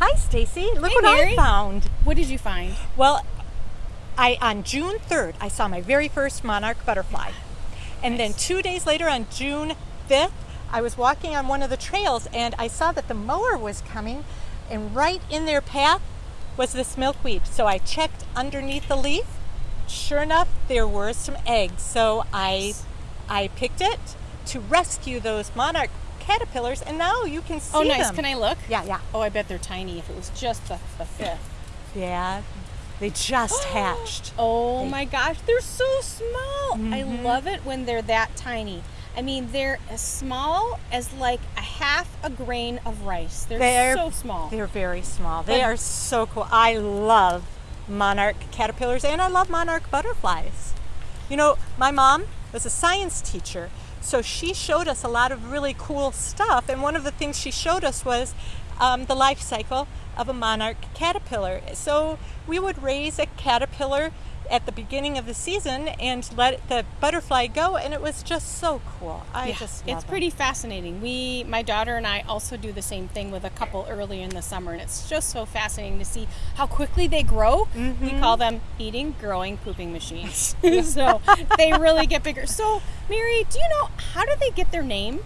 Hi, Stacy. Look Hey, what Mary. I found. What did you find? Well, I on June 3rd, I saw my very first monarch butterfly. And then 2 days later on June 5th, I was walking on one of the trails and I saw that the mower was coming and right in their path was this milkweed. So I checked underneath the leaf. Sure enough, there were some eggs. So I I picked it to rescue those monarch caterpillars and now you can see Oh, nice. them. Can I look? Yeah, yeah. Oh, I bet they're tiny if it was just the, the fifth. Yeah. They just hatched. Oh They- my gosh, they're so small. I Mhm. love it when they're that tiny. I mean, they're as small as like a half a grain of rice. They're, They're- so small. They're very small. They But- are so cool. I love monarch caterpillars and I love monarch butterflies. You know, my mom was a science teacher, so she showed us a lot of really cool stuff. And one of the things she showed us was um, the life cycle of a monarch caterpillar. So we would raise a caterpillar at the beginning of the season and let the butterfly go, and it was just so cool. I Yeah, just it's it. pretty fascinating. We, my daughter and I, also do the same thing with a couple early in the summer, and it's just so fascinating to see how quickly they grow. We Mm-hmm. call them eating, growing, pooping machines. so they really get bigger. So, Mary, do you know how do they get their name?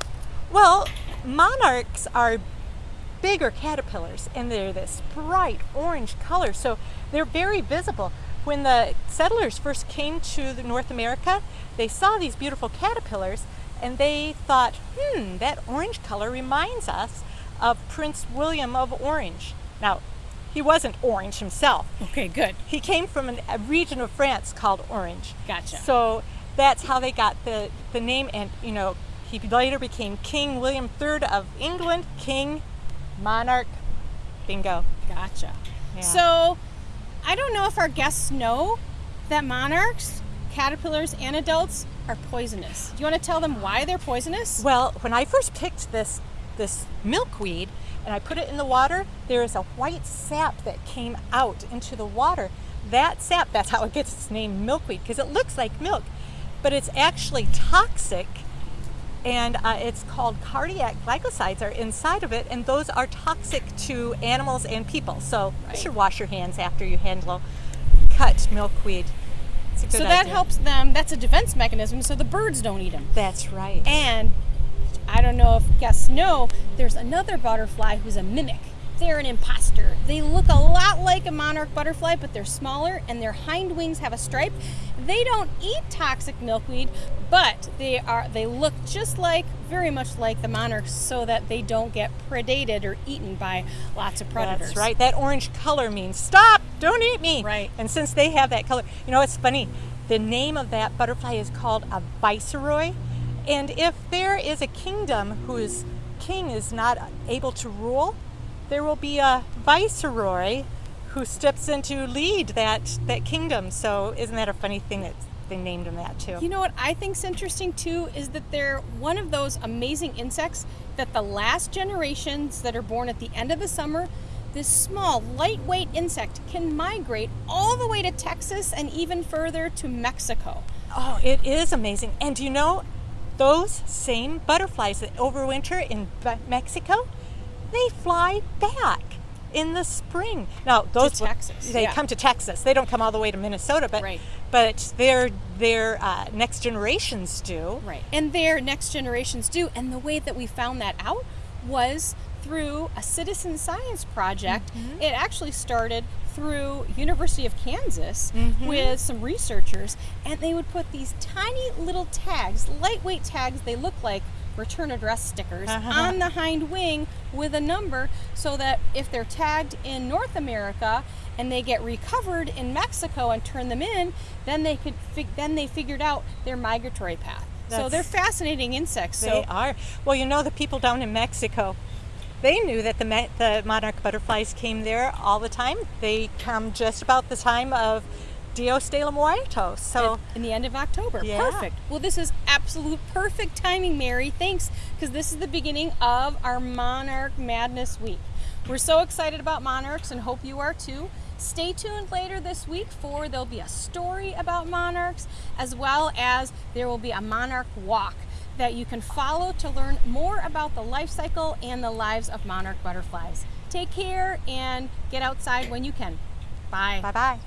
Well, monarchs are bigger caterpillars and they're this bright orange color, so they're very visible. When the settlers first came to the North America, they saw these beautiful caterpillars and they thought, hmm, that orange color reminds us of Prince William of Orange. Now, he wasn't orange himself. Okay, good. He came from an, a region of France called Orange. Gotcha. So that's how they got the, the name. And, you know, he later became King William III of England, King, Monarch, bingo. Gotcha. Yeah. So, I don't know if our guests know that monarchs, caterpillars, and adults are poisonous. Do you want to tell them why they're poisonous? Well, when I first picked this, this milkweed and I put it in the water, there is a white sap that came out into the water. That sap, that's how it gets its name milkweed, because it looks like milk, but it's actually toxic and uh, it's called cardiac glycosides are inside of it and those are toxic to animals and people so you should wash your hands after you handle cut milkweed it's a good So that idea. helps them. That's a defense mechanism, so the birds don't eat them. that's right And I don't know if guests know, there's another butterfly who's a mimic. They're an imposter. They look a lot like a monarch butterfly, but they're smaller and their hind wings have a stripe. They don't eat toxic milkweed, but they are they look just like very much like the monarchs so that they don't get predated or eaten by lots of predators. That's right. That orange color means stop, don't eat me. Right. And since they have that color, you know, it's funny. The name of that butterfly is called a viceroy. And if there is a kingdom whose king is not able to rule, there will be a viceroy who steps in to lead that, that kingdom. So isn't that a funny thing that they named him that too? You know what I think's interesting too is that they're one of those amazing insects that the last generations that are born at the end of the summer, this small, lightweight insect can migrate all the way to Texas and even further to Mexico. Oh, it is amazing. And do you know, those same butterflies that overwinter in Mexico, they fly back in the spring. Now, those Texas, they yeah. come to Texas. They don't come all the way to Minnesota, but Right. but their their uh, next generations do. Right. And their next generations do. And the way that we found that out was through a citizen science project. It actually started through University of Kansas with some researchers and they would put these tiny little tags, lightweight tags, they look like return address stickers Uh-huh. on the hind wing with a number so that if they're tagged in North America and they get recovered in Mexico and turn them in, then they could fig- then they figured out their migratory path. so they're fascinating insects. They So are. Well, you know, the people down in Mexico, they knew that the the monarch butterflies came there all the time. They come just about the time of Dios de los Muertos. So. in the end of October. Yeah. Perfect. Well, this is absolute perfect timing, Mary. Thanks, because this is the beginning of our Monarch Madness Week. We're so excited about monarchs and hope you are too. Stay tuned later this week for there'll be a story about monarchs as well as there will be a monarch walk that you can follow to learn more about the life cycle and the lives of monarch butterflies. Take care and get outside when you can. Bye. Bye bye.